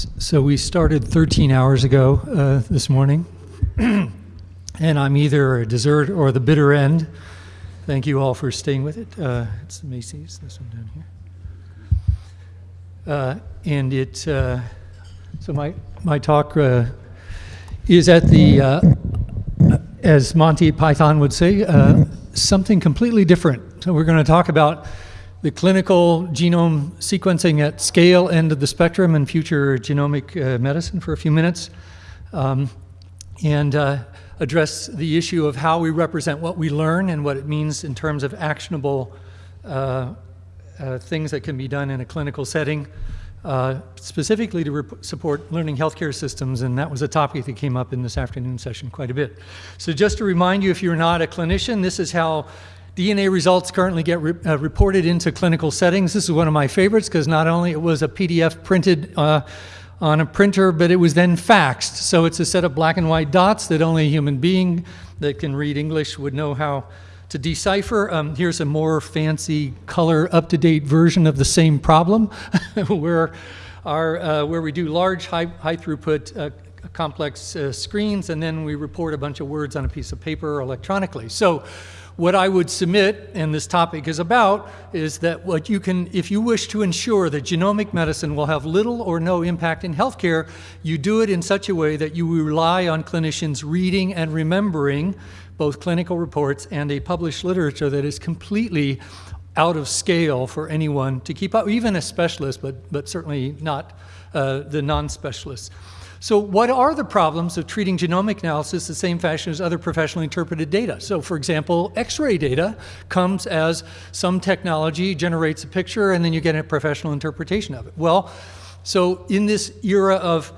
So we started 13 hours ago uh, this morning, and I'm either a dessert or the bitter end. Thank you all for staying with it. Uh, it's Macy's, this one down here. Uh, and it, uh, so my, my talk uh, is at the, uh, as Monty Python would say, something completely different. So we're going to talk about the clinical genome sequencing at scale end of the spectrum and future genomic uh, medicine for a few minutes, um, and uh, address the issue of how we represent what we learn and what it means in terms of actionable uh, uh things that can be done in a clinical setting, uh, specifically to support learning healthcare systems, and that was a topic that came up in this afternoon session quite a bit. So just to remind you, if you're not a clinician, this is how DNA results currently get re uh, reported into clinical settings. This is one of my favorites because not only it was a PDF printed uh, on a printer, but it was then faxed. So it's a set of black and white dots that only a human being that can read English would know how to decipher. Um, here's a more fancy color up-to-date version of the same problem where, our, uh, where we do large high, high throughput uh, complex uh, screens and then we report a bunch of words on a piece of paper electronically. So what I would submit, and this topic is about, is that what you can, if you wish to ensure that genomic medicine will have little or no impact in healthcare, you do it in such a way that you rely on clinicians reading and remembering both clinical reports and a published literature that is completely out of scale for anyone to keep up, even a specialist, but, but certainly not uh, the non-specialists. So what are the problems of treating genomic analysis the same fashion as other professionally interpreted data? So for example, x-ray data comes as some technology generates a picture and then you get a professional interpretation of it. Well, so in this era of,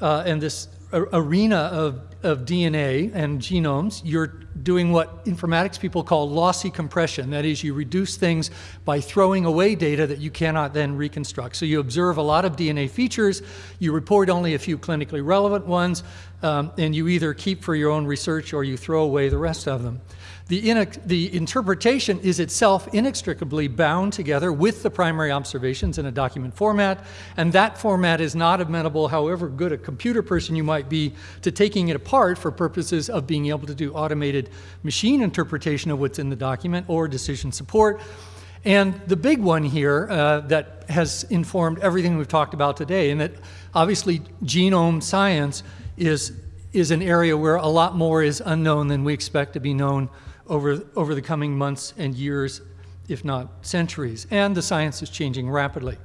uh, and this arena of, of DNA and genomes, you're doing what informatics people call lossy compression. That is, you reduce things by throwing away data that you cannot then reconstruct. So you observe a lot of DNA features, you report only a few clinically relevant ones, um, and you either keep for your own research or you throw away the rest of them. The, the, interpretation is itself inextricably bound together with the primary observations in a document format, and that format is not amenable, however good a computer person you might be, to taking it apart for purposes of being able to do automated machine interpretation of what's in the document or decision support. And the big one here uh, that has informed everything we've talked about today, and that obviously genome science is, is an area where a lot more is unknown than we expect to be known over, over the coming months and years, if not centuries. And the science is changing rapidly.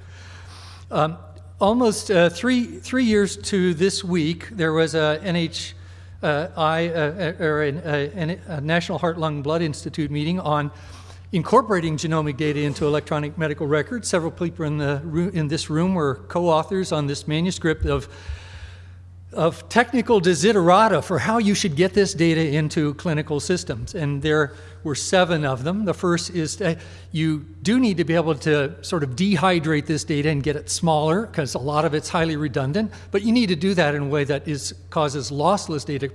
Um, almost uh, three, three years to this week, there was a NH, uh, I, uh, or a, a, National Heart, Lung, Blood Institute meeting on incorporating genomic data into electronic medical records. Several people in, the, in this room were co-authors on this manuscript of of technical desiderata for how you should get this data into clinical systems. And there were seven of them. The first is that you do need to be able to sort of dehydrate this data and get it smaller because a lot of it's highly redundant, but you need to do that in a way that is causes lossless data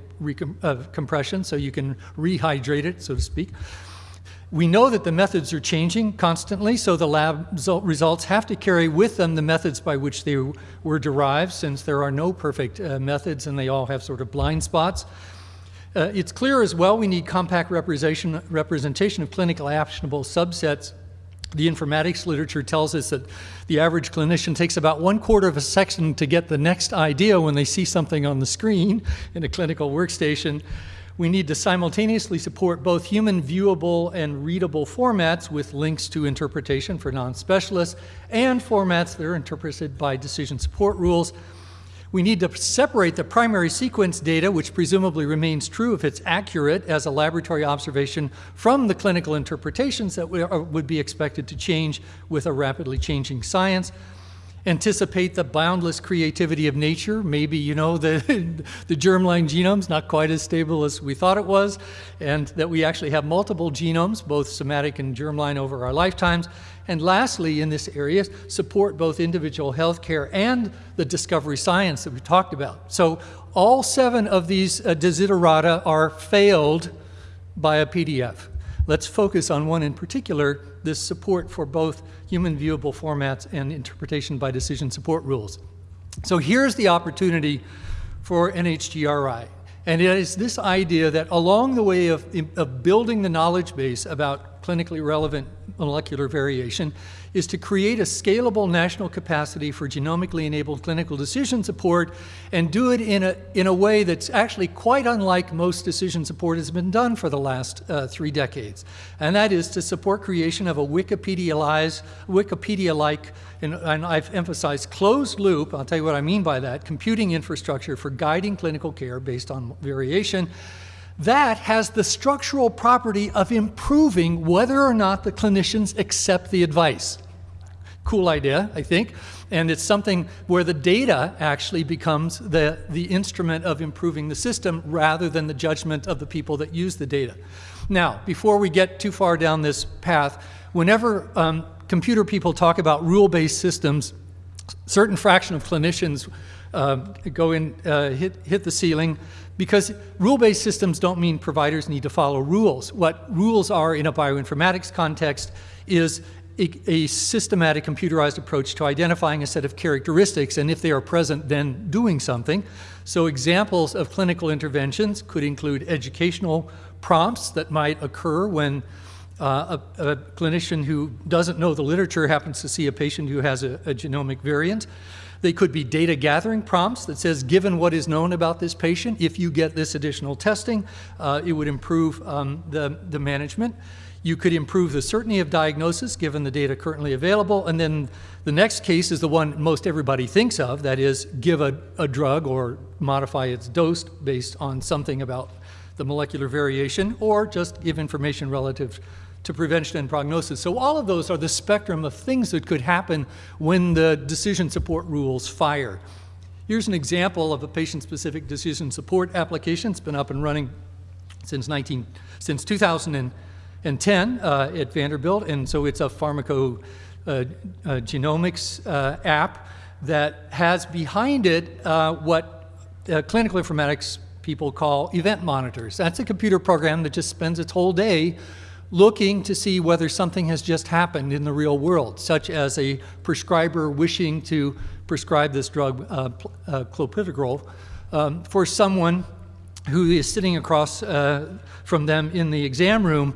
uh, compression so you can rehydrate it, so to speak. We know that the methods are changing constantly, so the lab results have to carry with them the methods by which they were derived, since there are no perfect uh, methods and they all have sort of blind spots. Uh, it's clear as well we need compact representation, representation of clinical actionable subsets. The informatics literature tells us that the average clinician takes about one quarter of a second to get the next idea when they see something on the screen in a clinical workstation we need to simultaneously support both human viewable and readable formats with links to interpretation for non-specialists and formats that are interpreted by decision support rules. We need to separate the primary sequence data, which presumably remains true if it's accurate as a laboratory observation, from the clinical interpretations that would be expected to change with a rapidly changing science anticipate the boundless creativity of nature. Maybe, you know, the, the germline genome's not quite as stable as we thought it was, and that we actually have multiple genomes, both somatic and germline over our lifetimes. And lastly, in this area, support both individual healthcare and the discovery science that we talked about. So all seven of these uh, desiderata are failed by a PDF. Let's focus on one in particular, this support for both human viewable formats and interpretation by decision support rules. So here's the opportunity for NHGRI. And it is this idea that along the way of, of building the knowledge base about clinically relevant molecular variation is to create a scalable national capacity for genomically enabled clinical decision support and do it in a, in a way that's actually quite unlike most decision support has been done for the last uh, three decades. And that is to support creation of a Wikipedia-like, Wikipedia and, and I've emphasized closed loop, I'll tell you what I mean by that, computing infrastructure for guiding clinical care based on variation that has the structural property of improving whether or not the clinicians accept the advice. Cool idea, I think. And it's something where the data actually becomes the, the instrument of improving the system rather than the judgment of the people that use the data. Now, before we get too far down this path, whenever um, computer people talk about rule-based systems, certain fraction of clinicians uh, go in, uh, hit, hit the ceiling, because rule-based systems don't mean providers need to follow rules. What rules are in a bioinformatics context is a, a, systematic computerized approach to identifying a set of characteristics and if they are present then doing something. So examples of clinical interventions could include educational prompts that might occur when uh, a, a, clinician who doesn't know the literature happens to see a patient who has a, a genomic variant. They could be data gathering prompts that says, given what is known about this patient, if you get this additional testing, uh, it would improve um, the, the management. You could improve the certainty of diagnosis given the data currently available. And then the next case is the one most everybody thinks of, that is give a, a drug or modify its dose based on something about the molecular variation or just give information relative to prevention and prognosis. So all of those are the spectrum of things that could happen when the decision support rules fire. Here's an example of a patient-specific decision support application. It's been up and running since, 19, since 2010 uh, at Vanderbilt, and so it's a pharmacogenomics uh, uh, app that has behind it uh, what uh, clinical informatics people call event monitors. That's a computer program that just spends its whole day looking to see whether something has just happened in the real world, such as a prescriber wishing to prescribe this drug, uh, uh, clopidogrel, um, for someone who is sitting across uh, from them in the exam room.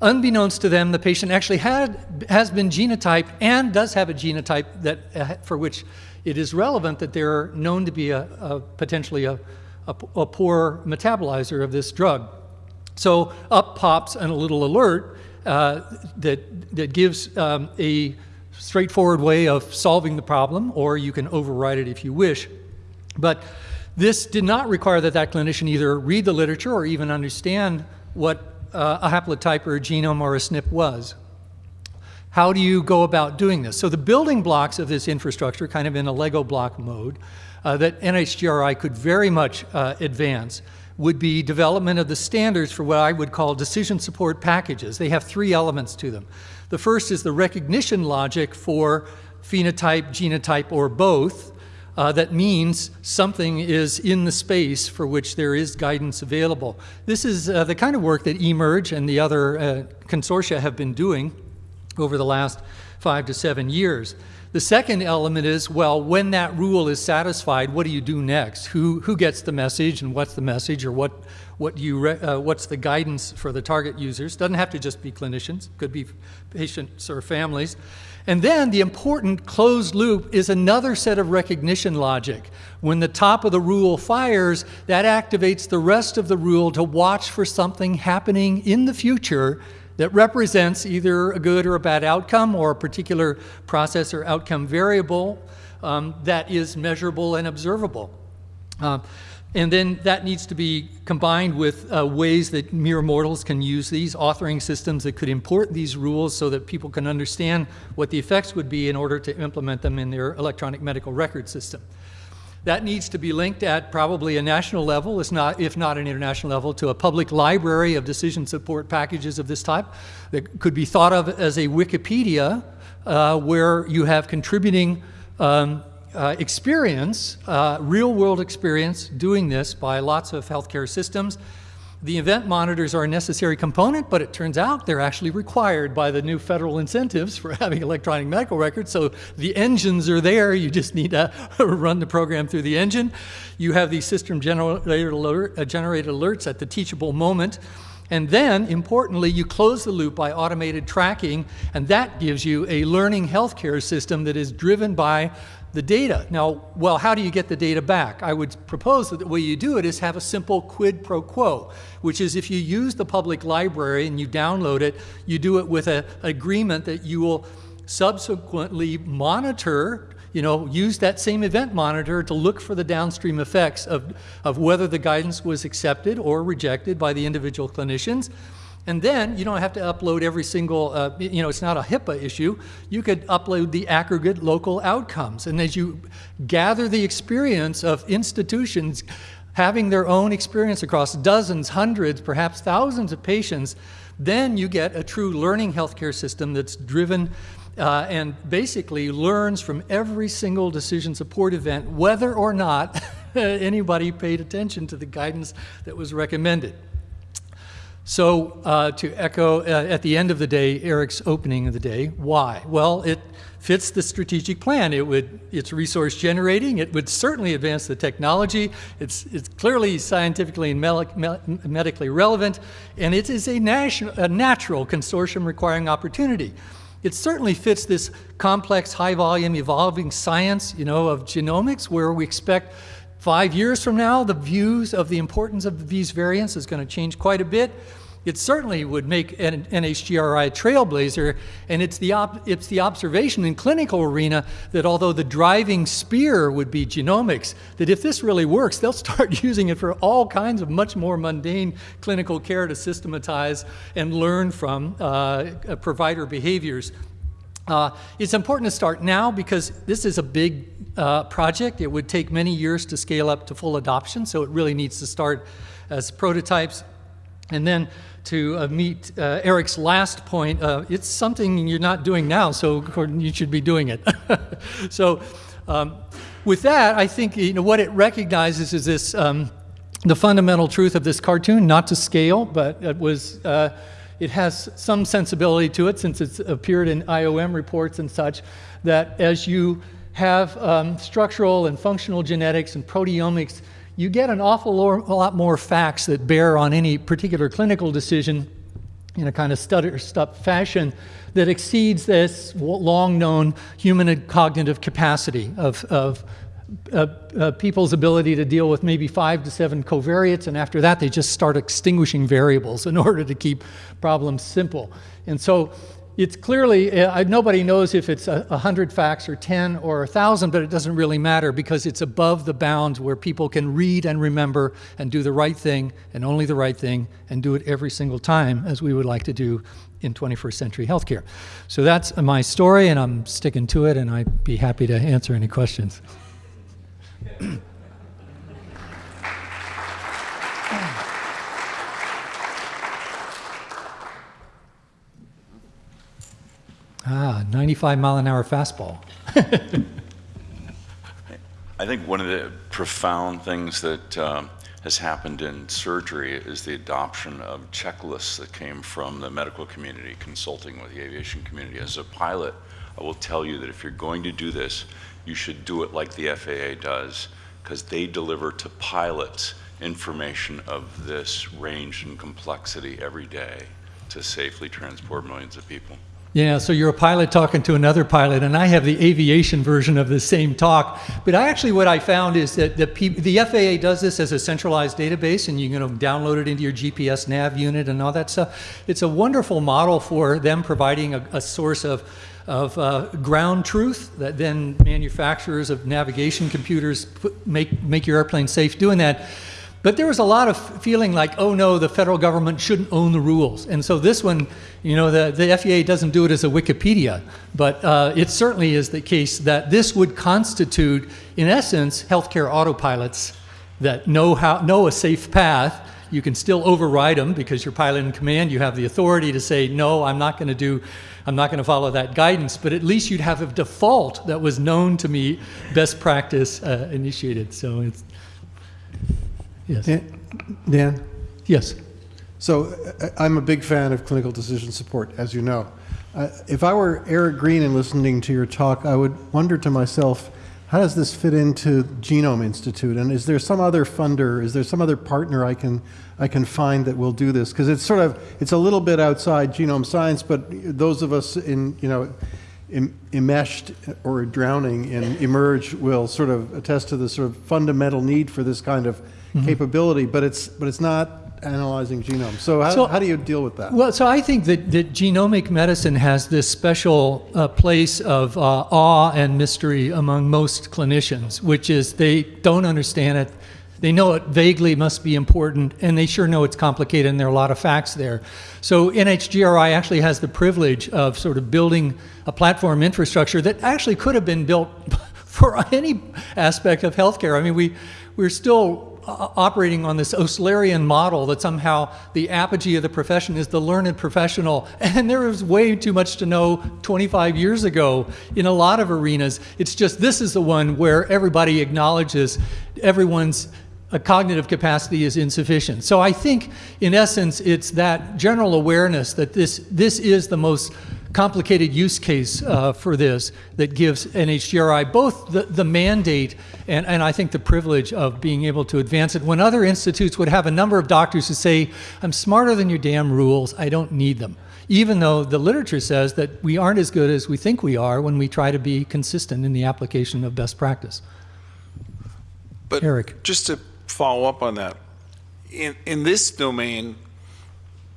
Unbeknownst to them, the patient actually had, has been genotyped and does have a genotype that, uh, for which it is relevant that they're known to be a, a potentially a, a, a poor metabolizer of this drug. So up pops and a little alert uh, that, that gives um, a straightforward way of solving the problem, or you can override it if you wish. But this did not require that that clinician either read the literature or even understand what uh, a haplotype or a genome or a SNP was. How do you go about doing this? So the building blocks of this infrastructure, kind of in a Lego block mode, uh, that NHGRI could very much uh, advance would be development of the standards for what I would call decision support packages. They have three elements to them. The first is the recognition logic for phenotype, genotype, or both. Uh, that means something is in the space for which there is guidance available. This is uh, the kind of work that eMERGE and the other uh, consortia have been doing over the last five to seven years. The second element is, well, when that rule is satisfied, what do you do next? Who, who gets the message and what's the message or what, what you uh, what's the guidance for the target users? Doesn't have to just be clinicians, could be patients or families. And then the important closed loop is another set of recognition logic. When the top of the rule fires, that activates the rest of the rule to watch for something happening in the future that represents either a good or a bad outcome or a particular process or outcome variable um, that is measurable and observable. Uh, and then that needs to be combined with uh, ways that mere mortals can use these authoring systems that could import these rules so that people can understand what the effects would be in order to implement them in their electronic medical record system. That needs to be linked at probably a national level, if not, if not an international level, to a public library of decision support packages of this type that could be thought of as a Wikipedia uh, where you have contributing um, uh, experience, uh, real world experience doing this by lots of healthcare systems. The event monitors are a necessary component, but it turns out they're actually required by the new federal incentives for having electronic medical records. So the engines are there. You just need to run the program through the engine. You have these system generated, alert, uh, generated alerts at the teachable moment. And then, importantly, you close the loop by automated tracking, and that gives you a learning healthcare system that is driven by the data. Now, well, how do you get the data back? I would propose that the way you do it is have a simple quid pro quo, which is if you use the public library and you download it, you do it with an agreement that you will subsequently monitor you know, use that same event monitor to look for the downstream effects of, of whether the guidance was accepted or rejected by the individual clinicians. And then you don't have to upload every single, uh, you know, it's not a HIPAA issue. You could upload the aggregate local outcomes. And as you gather the experience of institutions having their own experience across dozens, hundreds, perhaps thousands of patients, then you get a true learning healthcare system that's driven uh, and basically learns from every single decision support event whether or not anybody paid attention to the guidance that was recommended. So uh, to echo uh, at the end of the day, Eric's opening of the day, why? Well, it fits the strategic plan. It would, it's resource generating. It would certainly advance the technology. It's, it's clearly scientifically and medically relevant, and it is a, national, a natural consortium requiring opportunity. It certainly fits this complex, high volume, evolving science, you know, of genomics, where we expect Five years from now, the views of the importance of these variants is going to change quite a bit. It certainly would make an NHGRI a trailblazer, and it's the, it's the observation in clinical arena that although the driving spear would be genomics, that if this really works, they'll start using it for all kinds of much more mundane clinical care to systematize and learn from uh, provider behaviors uh, it's important to start now because this is a big uh, project. It would take many years to scale up to full adoption, so it really needs to start as prototypes. And then to uh, meet uh, Eric's last point, uh, it's something you're not doing now, so you should be doing it. so um, with that, I think you know, what it recognizes is this, um, the fundamental truth of this cartoon, not to scale, but it was uh, it has some sensibility to it since it's appeared in IOM reports and such, that as you have um, structural and functional genetics and proteomics, you get an awful lot more facts that bear on any particular clinical decision in a kind of stutter step fashion that exceeds this long known human cognitive capacity of, of uh, uh, people's ability to deal with maybe five to seven covariates, and after that, they just start extinguishing variables in order to keep problems simple. And so it's clearly, uh, nobody knows if it's a, 100 facts or 10 or 1,000, but it doesn't really matter because it's above the bounds where people can read and remember and do the right thing and only the right thing and do it every single time as we would like to do in 21st century healthcare. So that's my story, and I'm sticking to it, and I'd be happy to answer any questions. ah, 95 mile an hour fastball. I think one of the profound things that um, has happened in surgery is the adoption of checklists that came from the medical community consulting with the aviation community. As a pilot, I will tell you that if you're going to do this, you should do it like the FAA does because they deliver to pilots information of this range and complexity every day to safely transport millions of people. Yeah, so you're a pilot talking to another pilot, and I have the aviation version of the same talk. But I actually, what I found is that the, the FAA does this as a centralized database, and you can download it into your GPS nav unit and all that stuff. It's a wonderful model for them providing a, a source of of uh, ground truth that then manufacturers of navigation computers put, make, make your airplane safe doing that. But there was a lot of feeling like, oh no, the federal government shouldn't own the rules. And so this one, you know, the, the FAA doesn't do it as a Wikipedia, but uh, it certainly is the case that this would constitute, in essence, healthcare autopilots that know, how, know a safe path you can still override them because you're pilot in command. You have the authority to say, no, I'm not going to do, I'm not going to follow that guidance. But at least you'd have a default that was known to me, best practice uh, initiated. So it's, yes. Dan? Yes. So I- I'm a big fan of clinical decision support, as you know. Uh, If I were Eric Green and listening to your talk, I would wonder to myself, how does this fit into Genome Institute? And is there some other funder, is there some other partner I can, I can find that will do this? Because it's sort of, it's a little bit outside genome science, but those of us in, you know, em- enmeshed or drowning in eMERGE will sort of attest to the sort of fundamental need for this kind of mm-hmm. capability, but it's, but it's not analyzing genomes. So how, So- how do you deal with that? Well, so I think that, that genomic medicine has this special uh, place of uh, awe and mystery among most clinicians, which is they don't understand it. They know it vaguely must be important, and they sure know it's complicated, and there are a lot of facts there. So NHGRI actually has the privilege of sort of building a platform infrastructure that actually could have been built for any aspect of healthcare. I mean, we, we're still operating on this Oslerian model that somehow the apogee of the profession is the learned professional. And there was way too much to know 25 years ago in a lot of arenas. It's just this is the one where everybody acknowledges everyone's uh, cognitive capacity is insufficient. So I think, in essence, it's that general awareness that this, this is the most complicated use case uh, for this that gives NHGRI both the, the mandate and, and I think the privilege of being able to advance it when other institutes would have a number of doctors who say, I'm smarter than your damn rules, I don't need them. Even though the literature says that we aren't as good as we think we are when we try to be consistent in the application of best practice. But Eric. just to follow up on that, in, in this domain,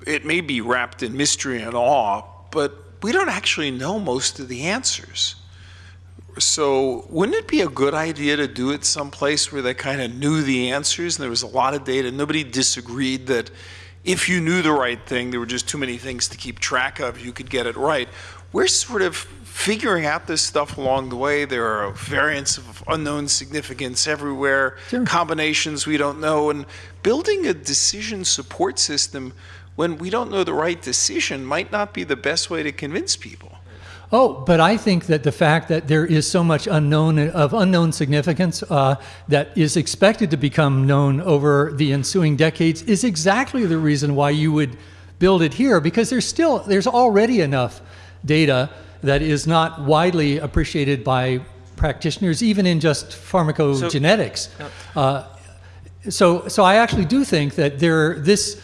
it may be wrapped in mystery and awe, but we don't actually know most of the answers. So wouldn't it be a good idea to do it someplace where they kind of knew the answers and there was a lot of data? Nobody disagreed that if you knew the right thing, there were just too many things to keep track of, you could get it right. We're sort of figuring out this stuff along the way. There are variants of unknown significance everywhere, Sure. combinations we don't know, and building a decision support system when we don't know the right decision might not be the best way to convince people. Oh, but I think that the fact that there is so much unknown of unknown significance uh, that is expected to become known over the ensuing decades is exactly the reason why you would build it here, because there's still there's already enough data that is not widely appreciated by practitioners, even in just pharmacogenetics. Uh, so, so I actually do think that there this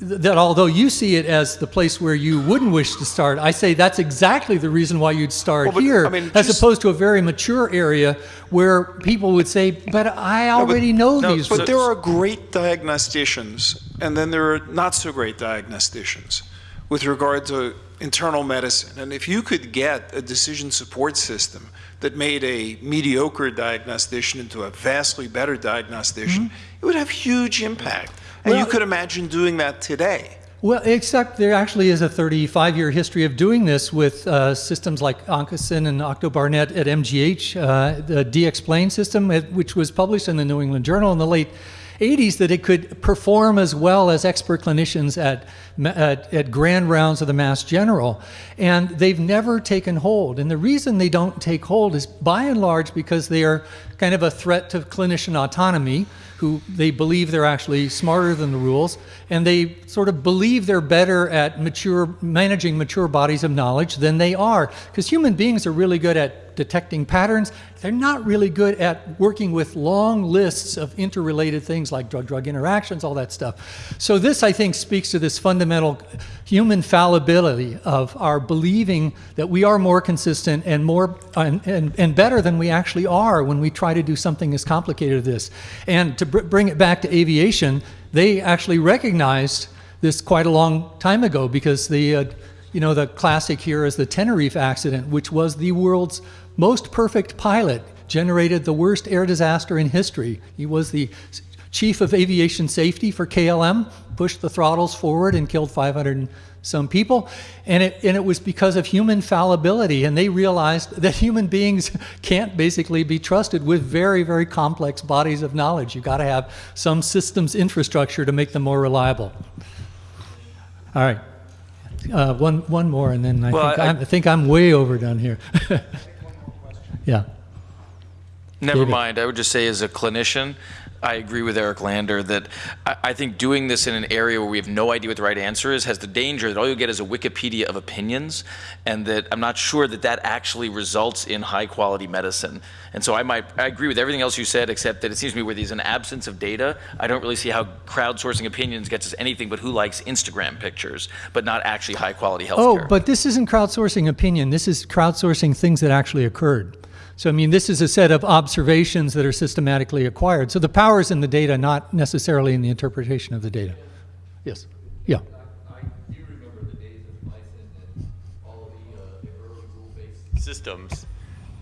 that although you see it as the place where you wouldn't wish to start, I say that's exactly the reason why you'd start Well, but, here, I mean, as just- opposed to a very mature area where people would say, "But I already know No, these." But there are great diagnosticians, and then there are not so great diagnosticians with regard to internal medicine. And if you could get a decision support system that made a mediocre diagnostician into a vastly better diagnostician, mm-hmm. it would have huge impact. And you Mm-hmm. Could imagine doing that today. Well, except there actually is a 35 year history of doing this with uh, systems like Oncocin and Octo Barnett at MGH, uh, the DXplain system, which was published in the New England Journal in the late 80s, that it could perform as well as expert clinicians at, at, at grand rounds of the Mass General. And they've never taken hold. And the reason they don't take hold is by and large because they are kind of a threat to clinician autonomy who they believe they're actually smarter than the rules, and they sort of believe they're better at mature managing mature bodies of knowledge than they are. Because human beings are really good at detecting patterns. They're not really good at working with long lists of interrelated things like drug-drug interactions, all that stuff. So this, I think, speaks to this fundamental human fallibility of our believing that we are more consistent and more and, and, and better than we actually are when we try to do something as complicated as this. And to br- bring it back to aviation, they actually recognized this quite a long time ago because the uh, you know the classic here is the Tenerife accident, which was the world's most perfect pilot, generated the worst air disaster in history. He was the chief of aviation safety for KLM, pushed the throttles forward and killed 500 and some people. And it, and it was because of human fallibility. And they realized that human beings can't basically be trusted with very, very complex bodies of knowledge. You've got to have some systems infrastructure to make them more reliable. All right. Uh, one, one more, and then I, Well, think, I- I'm, I think I'm way overdone here. yeah. Never David. mind. I would just say, as a clinician, I agree with Eric Lander that I, I think doing this in an area where we have no idea what the right answer is has the danger that all you'll get is a Wikipedia of opinions, and that I'm not sure that that actually results in high quality medicine. And so I might I agree with everything else you said, except that it seems to me where there's an absence of data, I don't really see how crowdsourcing opinions gets us anything but who likes Instagram pictures, but not actually high quality healthcare. Oh, but this isn't crowdsourcing opinion. This is crowdsourcing things that actually occurred. So, I mean, this is a set of observations that are systematically acquired. So the power is in the data, not necessarily in the interpretation of the data. Yes. Yeah. I do remember the days of MYCIN and all the, uh, the rule-based systems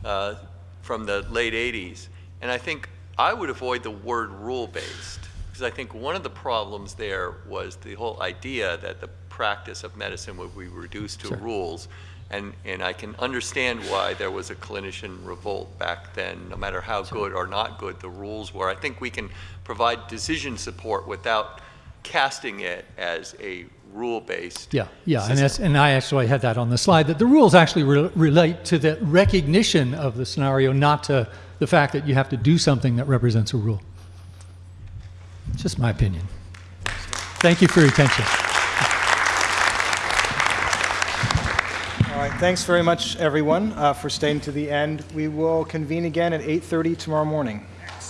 uh, from the late 80s. And I think I would avoid the word rule-based, because I think one of the problems there was the whole idea that the practice of medicine would be reduced to rules. And, and I can understand why there was a clinician revolt back then, no matter how good or not good the rules were. I think we can provide decision support without casting it as a rule-based Yeah, yeah, and, that's, and I actually had that on the slide, that the rules actually re- relate to the recognition of the scenario, not to the fact that you have to do something that represents a rule. It's just my opinion. Thank you for your attention. All right, thanks very much, everyone, uh, for staying to the end. We will convene again at 8:30 tomorrow morning.